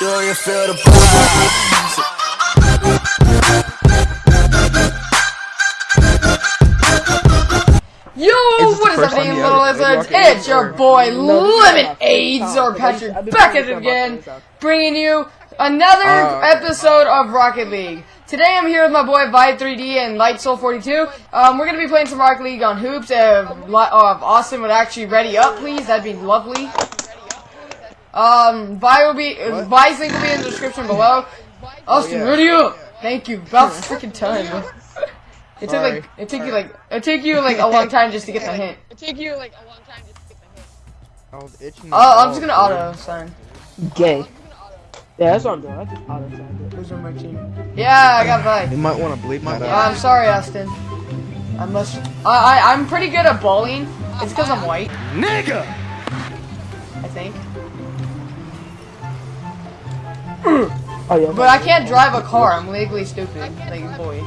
Do you feel the vibes? Yo, Is this the what is first happening, little lizards? It's your boy No, Lemon AIDS or because I've Patrick been back at it again, bringing you another Uh, episode of Rocket League. Today I'm here with my boy Vibe3D and Light Soul 42. Um, we're gonna be playing some Rocket League on hoops. If, uh, if Austin would actually ready up, please, that'd be lovely. Um, Vi will be uh, Vi's link will be in the description below. Austin, yeah. ready up! Thank you. About freaking time. It took Sorry. like it took you like it took you like a long time just to get the hint. It took you like a long time just to get the hint. I was itching. Oh, I'm just gonna auto sign. Gay. Yeah, that's what I'm doing. I just auto signed it. Who's on my team? Yeah, I got You might want to bleep my. Out. I'm sorry, Austin. I must. I, I I'm pretty good at bowling. It's because I'm white. Nigga! I think. Oh yeah. But I can't drive a car. I'm legally stupid. Like a boy.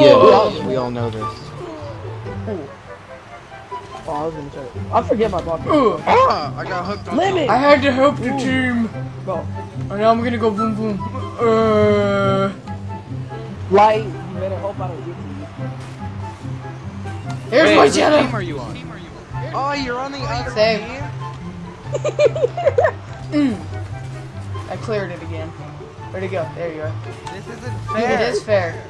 Yeah, we all know this. Oh, I was gonna try. I forget my ball. Ooh, Ah, I got hooked on. Limit. I had to help the team. Bro, And now I'm gonna go boom boom. Uh, light. You better hope I don't get you. here's Hey, my what team are you on? Oh, you're on the other Same. team? Mm. I cleared it again. Where'd it go? There you are. This isn't fair. It is fair.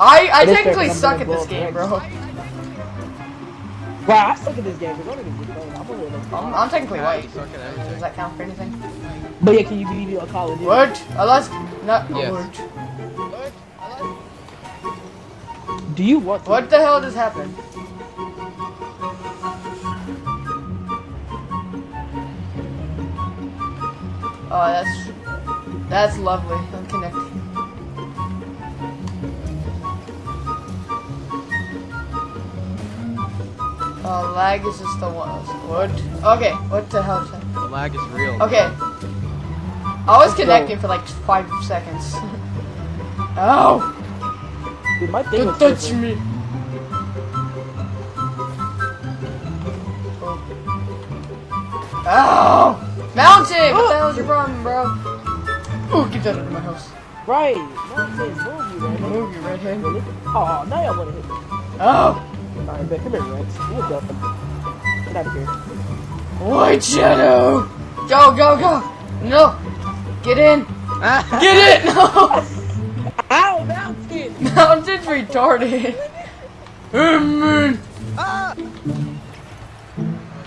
I I It is fair technically 'cause I'm suck at this game, bro. Wow, I suck at this game. 'cause I don't even get playing. I'm. I'm, I'm technically Yeah, white. you Does that count for anything? But yeah, can you give me a Call of Duty? What? Unless not Yes. what? Do you want? To? What the hell just happened? Oh, that's that's lovely. I'm connecting. Oh, lag is just the one. What? Okay, what the hell? The lag is real. Okay. I was Let's go. connecting for like five seconds. Ow! Oh! Dude, my thing Don't touch tripping. me! Ow! Mountain! What the hell's your problem, bro? Ooh, get that out of my house. Right. No, it says move you, man. Move, you redhead. Really? Oh, now y'all wanna hit me. Oh! Alright, bet. Come here, Rex. You a dumb. Get out of here. White Shadow! Go, go, go! No! Get in! Get it! No! Ow, mountain! Mountain's retarded. Amen. Ah!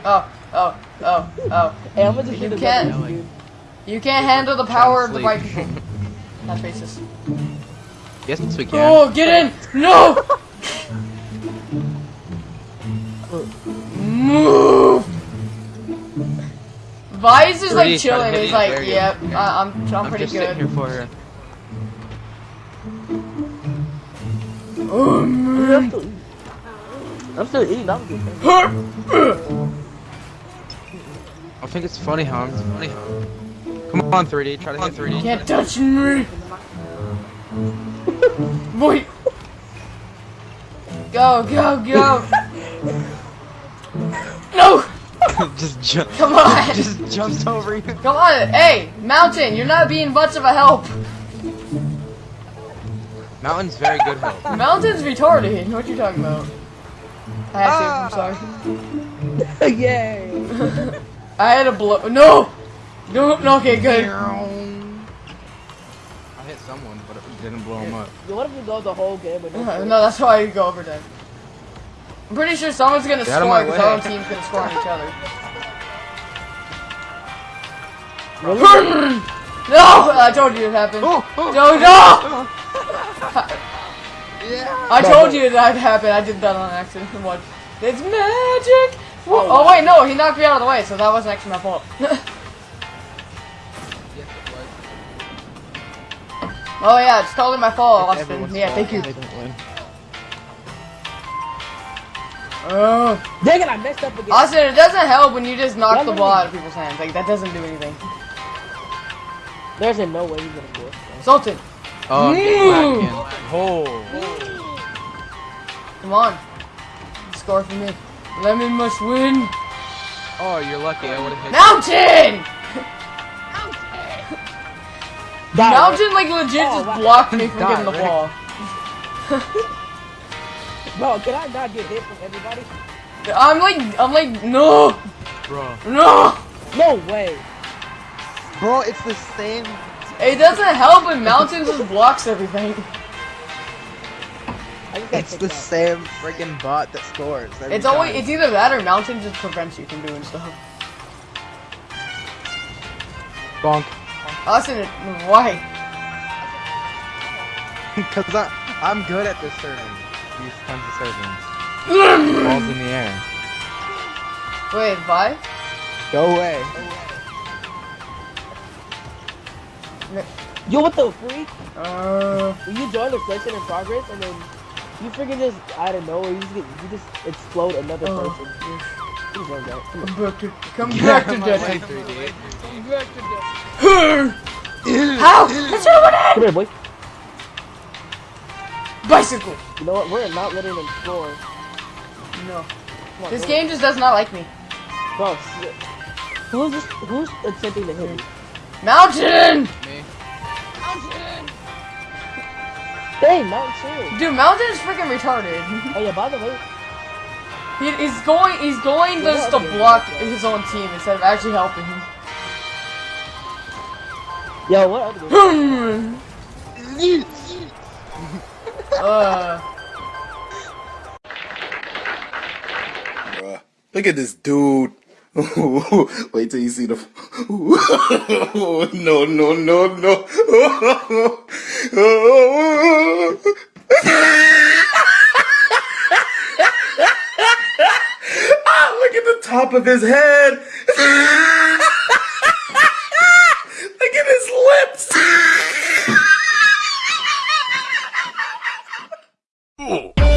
Oh, oh, oh, oh. Hey, I'm gonna just You hit can't. dude. You can't handle the power of the Sleep. white people. That's racist. Yes, we can. Oh, get in! No! Move! Vice is like Three, try to chilling. He's like, There you go. yep, I, I'm, I'm I'm pretty just sitting here good. for her. Oh, I'm man. still eating. I'm still eating. I'm good. I think it's funny how I'm funny how. Come on, 3D. Try to hit 3D. Can't touch me! Wait! Go, go, go! no! just jump. Come on! Just jumps over you. Come on! Hey, Mountain, you're not being much of a help! Mountain's very good help. Mountain's retarded. What you talking about? I had to. I'm ah. sorry. Yay! I had a blow. No. No. No. Okay. Good. I hit someone, but it didn't blow him up. Yo, what if we go the whole game with no. No, that's why you go over there. I'm pretty sure someone's gonna Get score because way. our own team's gonna score on each other. No! I told you it happened. Oh, oh, No, no! yeah. I told you that happened. I did that on accident. What? It's magic. Wha- Oh wait, no, he knocked me out of the way, so that wasn't actually my fault. Yes, it was. oh yeah, it's totally my fault, It's Austin. Yeah, fault thank you. if they don't win. Oh. Dang it, I messed up again. Austin, it doesn't help when you just knock Yeah, the ball me- out of people's hands. Like that doesn't do anything. There's in no way he's gonna score. Sultan, Oh, get Mm. Oh. come on. Score for me. Lemon must win. Oh, you're lucky. I would have hit. Mountain! Die, Mountain like legit Oh, just wow. blocked me from Die, getting the Rick. ball. Bro, can I not get hit from everybody? I'm like, I'm like, no, Bro. no. No way. Bro, it's the same. It doesn't help when Mountain just blocks everything. I just got It's the out. same friggin' bot that scores. every It's always, time. it's either that or Mountain just prevents you from doing stuff. Bonk. Austin, why? Cause I, I'm good at this serving. These kinds of servings. Balls in the air. Wait, why? Go away. Yo, what the freak? Uh, When you join the session in progress and then you freaking just out of nowhere, you just you just explode another Oh. person. Please don't go. Come come back to, come back to My way, Destiny. 3D. Come back to the. How? That's what I Come here, boy. Bicycle. You know what? We're not letting them score. No. On, This go. game just does not like me. Bro. Who's this, who's attempting to hit me? Mountain! Me. Mountain! Dang, Mountain Chill. Dude, Mountain is freaking retarded. Oh yeah, by the way, He, he's going, he's going just to block his own team instead of actually helping him. yo, what other uh, Bruh. Look at this dude. Wait till you see the. no, no, no, no. oh, look at the top of his head. look at his lips. Ooh.